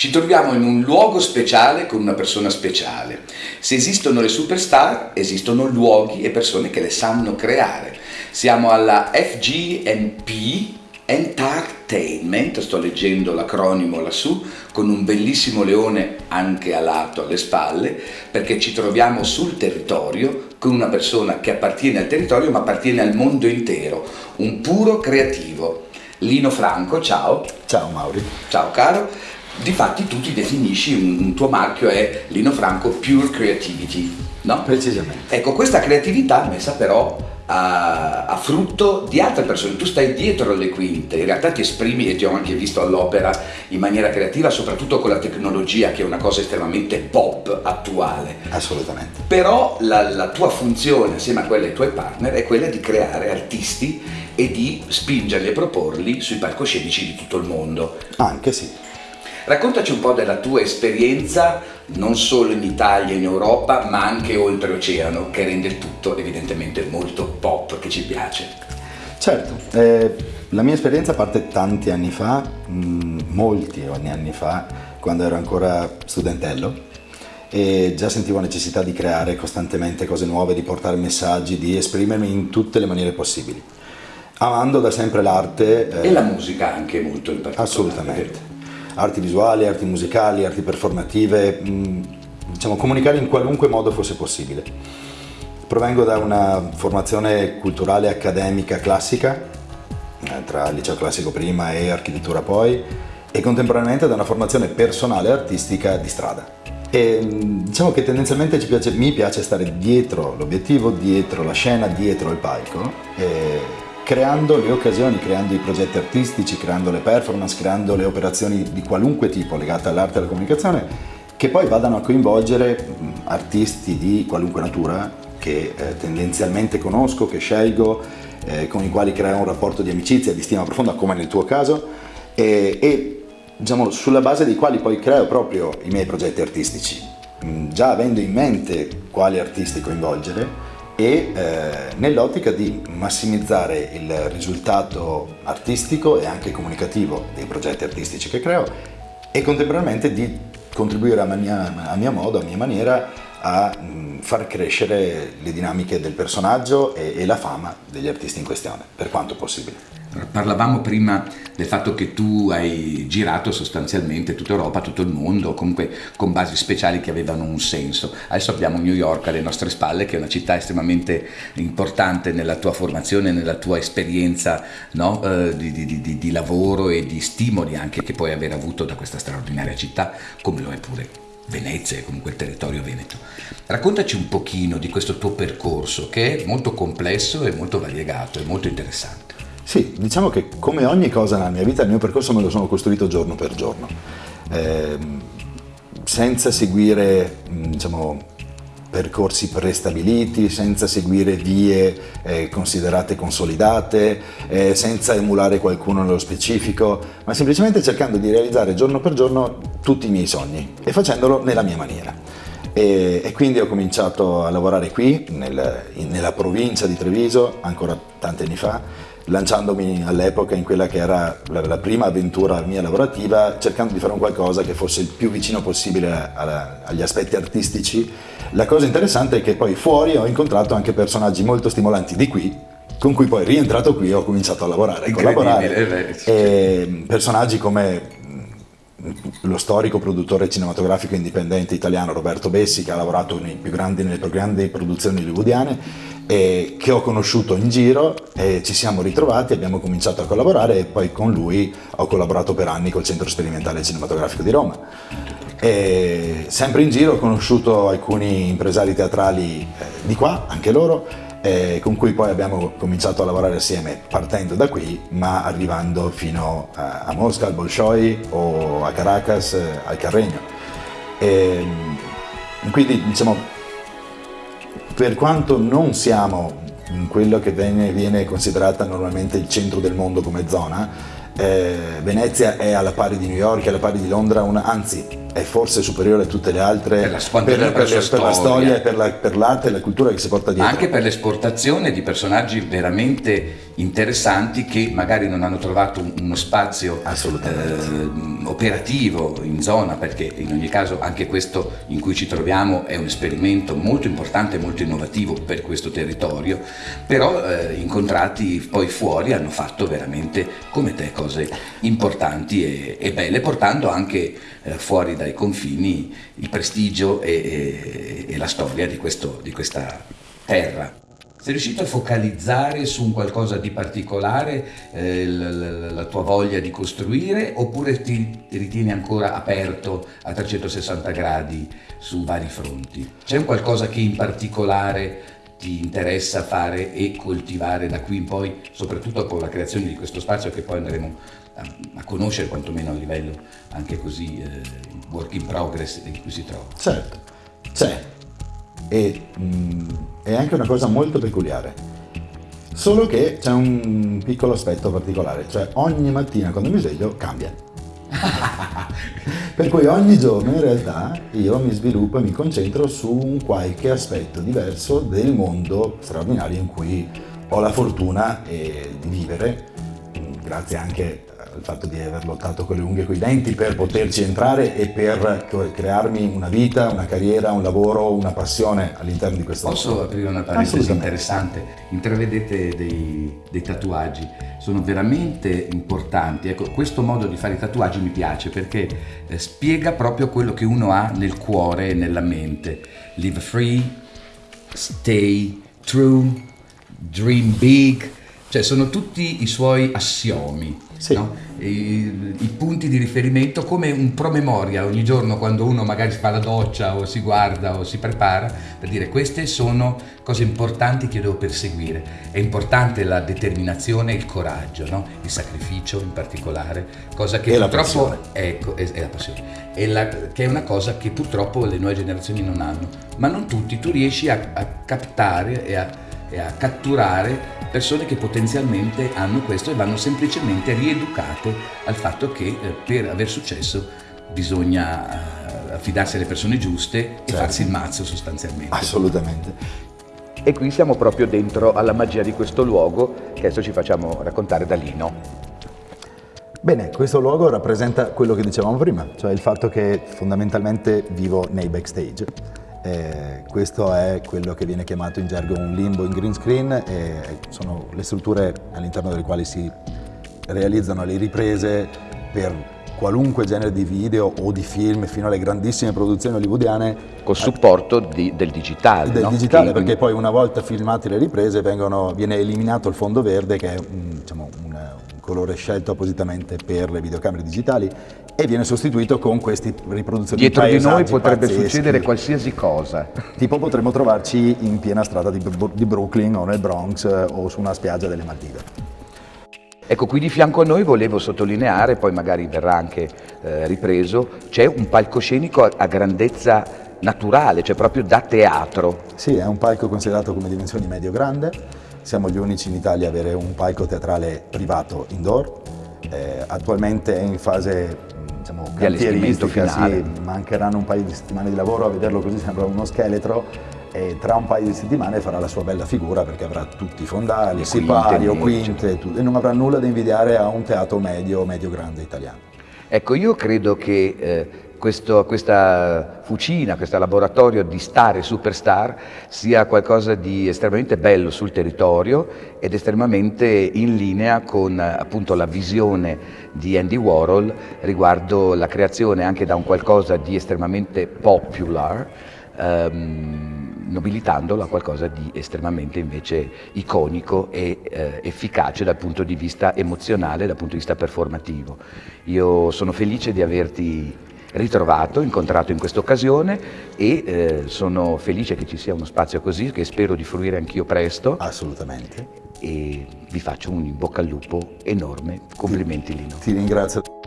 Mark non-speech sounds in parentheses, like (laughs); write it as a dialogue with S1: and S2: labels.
S1: Ci troviamo in un luogo speciale con una persona speciale. Se esistono le superstar, esistono luoghi e persone che le sanno creare. Siamo alla FGMP Entertainment, sto leggendo l'acronimo lassù, con un bellissimo leone anche a lato alle spalle, perché ci troviamo sul territorio con una persona che appartiene al territorio ma appartiene al mondo intero, un puro creativo. Lino Franco, ciao.
S2: Ciao Mauri.
S1: Ciao caro. Difatti tu ti definisci, un, un tuo marchio è Lino Franco Pure Creativity, no?
S2: Precisamente.
S1: Ecco, questa creatività messa però a, a, frutto di altre persone, tu stai dietro le quinte, in realtà ti esprimi e ti ho anche visto all'opera in maniera creativa, soprattutto con la tecnologia che è una cosa estremamente pop attuale.
S2: Assolutamente.
S1: Però la, la tua funzione assieme a quella dei tuoi partner è quella di creare artisti e di spingerli e proporli sui palcoscenici di tutto il mondo.
S2: Anche sì.
S1: Raccontaci un po' della tua esperienza non solo in Italia e in Europa ma anche oltreoceano che rende il tutto evidentemente molto pop che ci piace.
S2: Certo, eh, la mia esperienza parte tanti anni fa, mh, mm, molti anni fa, quando ero ancora studentello e già sentivo necessità di creare costantemente cose nuove, di portare messaggi, di esprimermi in tutte le maniere possibili. Amando da sempre l'arte.
S1: Eh, e la musica anche molto in particolare.
S2: Assolutamente arti visuali, arti musicali, arti performative, mm, diciamo comunicare in qualunque modo fosse possibile. Provengo da una formazione culturale accademica classica, eh, tra liceo classico prima e architettura poi, e contemporaneamente da una formazione personale artistica di strada. E mm, diciamo che tendenzialmente piace, mi piace stare dietro l'obiettivo, dietro la scena, dietro il palco. E creando le occasioni, creando i progetti artistici, creando le performance, creando le operazioni di qualunque tipo legate all'arte e alla comunicazione che poi vadano a coinvolgere artisti di qualunque natura che eh, tendenzialmente conosco, che scelgo, eh, con i quali creo un rapporto di amicizia, di stima profonda come nel tuo caso e, e diciamo, sulla base dei quali poi creo proprio i miei progetti artistici, già avendo in mente quali artisti coinvolgere e eh, nell'ottica di massimizzare il risultato artistico e anche comunicativo dei progetti artistici che creo e contemporaneamente di contribuire a mia, a mia modo, a mia maniera a mh, far crescere le dinamiche del personaggio e, e la fama degli artisti in questione, per quanto possibile.
S1: Parlavamo prima del fatto che tu hai girato sostanzialmente tutta Europa, tutto il mondo, comunque con basi speciali che avevano un senso. Adesso abbiamo New York alle nostre spalle, che è una città estremamente importante nella tua formazione, nella tua esperienza no? eh, di, di, di, di lavoro e di stimoli anche che puoi aver avuto da questa straordinaria città, come lo è pure Venezia e comunque il territorio veneto. Raccontaci un pochino di questo tuo percorso che è molto complesso e molto variegato e molto interessante.
S2: Sì, diciamo che come ogni cosa nella mia vita il mio percorso me lo sono costruito giorno per giorno, eh, senza seguire diciamo, percorsi prestabiliti, senza seguire vie eh, considerate consolidate, eh, senza emulare qualcuno nello specifico, ma semplicemente cercando di realizzare giorno per giorno tutti i miei sogni e facendolo nella mia maniera. E, e quindi ho cominciato a lavorare qui, nel, in, nella provincia di Treviso, ancora tanti anni fa, lanciandomi all'epoca in quella che era la, la, prima avventura mia lavorativa, cercando di fare un qualcosa che fosse il più vicino possibile alla, agli aspetti artistici. La cosa interessante è che poi fuori ho incontrato anche personaggi molto stimolanti di qui, con cui poi rientrato qui ho cominciato a lavorare e collaborare. E personaggi come lo storico produttore cinematografico indipendente italiano Roberto Bessi che ha lavorato grandi, nelle più grandi produzioni hollywoodiane e che ho conosciuto in giro e ci siamo ritrovati, abbiamo cominciato a collaborare e poi con lui ho collaborato per anni col Centro Sperimentale Cinematografico di Roma. E sempre in giro ho conosciuto alcuni impresari teatrali eh, di qua, anche loro, eh, con cui poi abbiamo cominciato a lavorare assieme partendo da qui ma arrivando fino a, a Mosca, al Bolshoi o a Caracas, eh, al Carregno. E, quindi diciamo per quanto non siamo in quello che viene, viene considerata normalmente il centro del mondo come zona, eh, Venezia è alla pari di New York, è alla pari di Londra, una, anzi è forse superiore a tutte le altre
S1: per la,
S2: per, per,
S1: per,
S2: la storia, per, la, per l'arte e la cultura che si porta dietro.
S1: Anche per l'esportazione di personaggi veramente interessanti che magari non hanno trovato uno spazio eh, operativo in zona, perché in ogni caso anche questo in cui ci troviamo è un esperimento molto importante e molto innovativo per questo territorio, però eh, incontrati poi fuori hanno fatto veramente come te cose importanti e, e belle, portando anche eh, fuori dai confini il prestigio e, e, e la storia di, questo, di questa terra. Sei riuscito a focalizzare su un qualcosa di particolare eh, la, la, la, tua voglia di costruire oppure ti ritieni ancora aperto a 360 gradi su vari fronti? C'è un qualcosa che in particolare ti interessa fare e coltivare da qui in poi, soprattutto con la creazione di questo spazio che poi andremo a, a conoscere quantomeno a livello anche così eh, work in progress in cui si trova.
S2: Certo, c'è. E mh, mm, è anche una cosa molto peculiare. Solo che c'è un piccolo aspetto particolare, cioè ogni mattina quando mi sveglio cambia. (laughs) per cui ogni giorno in realtà io mi sviluppo e mi concentro su un qualche aspetto diverso del mondo straordinario in cui ho la fortuna eh, di vivere, grazie anche il fatto di aver lottato con le unghie e con i denti per poterci entrare e per crearmi una vita, una carriera, un lavoro, una passione all'interno di questo
S1: Posso lavoro. aprire una parentesi interessante? Intravedete dei, dei, tatuaggi, sono veramente importanti. Ecco, questo modo di fare i tatuaggi mi piace perché eh, spiega proprio quello che uno ha nel cuore e nella mente. Live free, stay true, dream big, cioè sono tutti i suoi assiomi sì. no? I, I, punti di riferimento come un promemoria ogni giorno quando uno magari fa la doccia o si guarda o si prepara per dire queste sono cose importanti che devo perseguire. È importante la determinazione e il coraggio, no? il sacrificio in particolare, cosa che
S2: e
S1: purtroppo ecco, è, è, la passione, è la, che è una cosa che purtroppo le nuove generazioni non hanno, ma non tutti, tu riesci a, a captare e a, e a catturare persone che potenzialmente hanno questo e vanno semplicemente rieducate al fatto che eh, per aver successo bisogna eh, affidarsi alle persone giuste e certo. farsi il mazzo sostanzialmente.
S2: Assolutamente.
S1: E qui siamo proprio dentro alla magia di questo luogo che adesso ci facciamo raccontare da Lino.
S2: Bene, questo luogo rappresenta quello che dicevamo prima, cioè il fatto che fondamentalmente vivo nei backstage eh, questo è quello che viene chiamato in gergo un limbo in green screen e sono le strutture all'interno delle quali si realizzano le riprese per qualunque genere di video o di film fino alle grandissime produzioni hollywoodiane
S1: con supporto di, del digitale
S2: del no? digitale che, perché poi una volta filmate le riprese vengono, viene eliminato il fondo verde che è un, diciamo, un colore scelto appositamente per le videocamere digitali e viene sostituito con queste riproduzioni
S1: Dietro di noi potrebbe pazzeschi. succedere qualsiasi cosa.
S2: Tipo potremmo trovarci in piena strada di, di Brooklyn o nel Bronx eh, o su una spiaggia delle Maldive.
S1: Ecco, qui di fianco a noi volevo sottolineare, poi magari verrà anche eh, ripreso, c'è un palcoscenico a, a grandezza naturale, cioè proprio da teatro.
S2: Sì, è un palco considerato come dimensioni medio-grande, siamo gli unici in Italia a avere un palco teatrale privato indoor, eh, attualmente è in fase diciamo, cantieristica, sì, mancheranno un paio di settimane di lavoro, a vederlo così sembra uno scheletro e tra un paio di settimane farà la sua bella figura perché avrà tutti i fondali, sipari o quinte e non avrà nulla da invidiare a un teatro medio, medio-grande italiano.
S1: Ecco, io credo che eh, questo, questa fucina, questo laboratorio di star e superstar sia qualcosa di estremamente bello sul territorio ed estremamente in linea con appunto la visione di Andy Warhol riguardo la creazione anche da un qualcosa di estremamente popular ehm, nobilitandolo a qualcosa di estremamente invece iconico e eh, efficace dal punto di vista emozionale, dal punto di vista performativo. Io sono felice di averti ritrovato, incontrato in questa occasione e eh, sono felice che ci sia uno spazio così che spero di fruire anch'io presto.
S2: Assolutamente.
S1: E vi faccio un in bocca al lupo enorme. Complimenti Lino.
S2: Ti ringrazio.